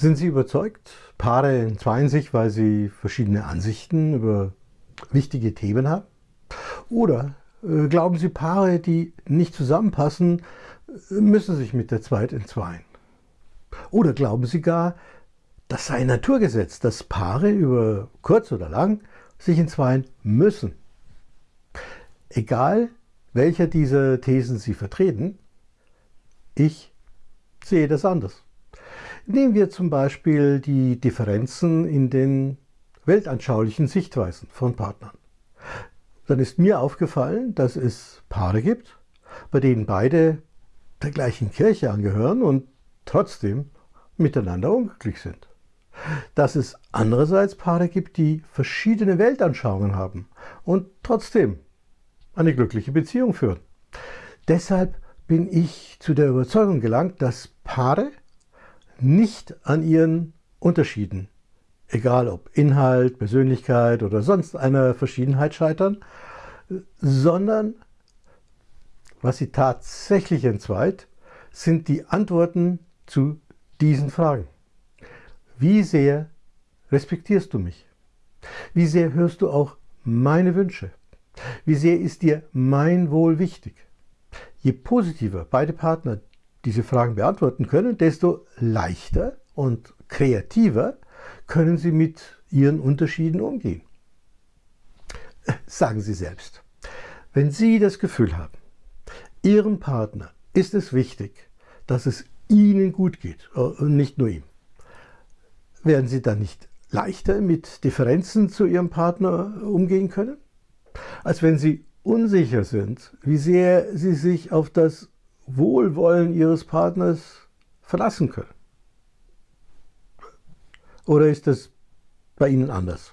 Sind Sie überzeugt? Paare entzweien sich, weil sie verschiedene Ansichten über wichtige Themen haben? Oder äh, glauben Sie, Paare, die nicht zusammenpassen, müssen sich mit der Zeit entzweien? Oder glauben Sie gar, das sei ein Naturgesetz, dass Paare über kurz oder lang sich entzweien müssen? Egal, welcher dieser Thesen Sie vertreten, ich sehe das anders. Nehmen wir zum Beispiel die Differenzen in den weltanschaulichen Sichtweisen von Partnern. Dann ist mir aufgefallen, dass es Paare gibt, bei denen beide der gleichen Kirche angehören und trotzdem miteinander unglücklich sind. Dass es andererseits Paare gibt, die verschiedene Weltanschauungen haben und trotzdem eine glückliche Beziehung führen. Deshalb bin ich zu der Überzeugung gelangt, dass Paare nicht an ihren Unterschieden, egal ob Inhalt, Persönlichkeit oder sonst einer Verschiedenheit scheitern, sondern was sie tatsächlich entzweit, sind die Antworten zu diesen Fragen. Wie sehr respektierst du mich? Wie sehr hörst du auch meine Wünsche? Wie sehr ist dir mein Wohl wichtig? Je positiver beide Partner diese Fragen beantworten können, desto leichter und kreativer können sie mit ihren Unterschieden umgehen. Sagen Sie selbst, wenn Sie das Gefühl haben, Ihrem Partner ist es wichtig, dass es Ihnen gut geht äh, und nicht nur ihm, werden Sie dann nicht leichter mit Differenzen zu Ihrem Partner umgehen können? Als wenn Sie unsicher sind, wie sehr Sie sich auf das Wohlwollen Ihres Partners verlassen können? Oder ist das bei Ihnen anders?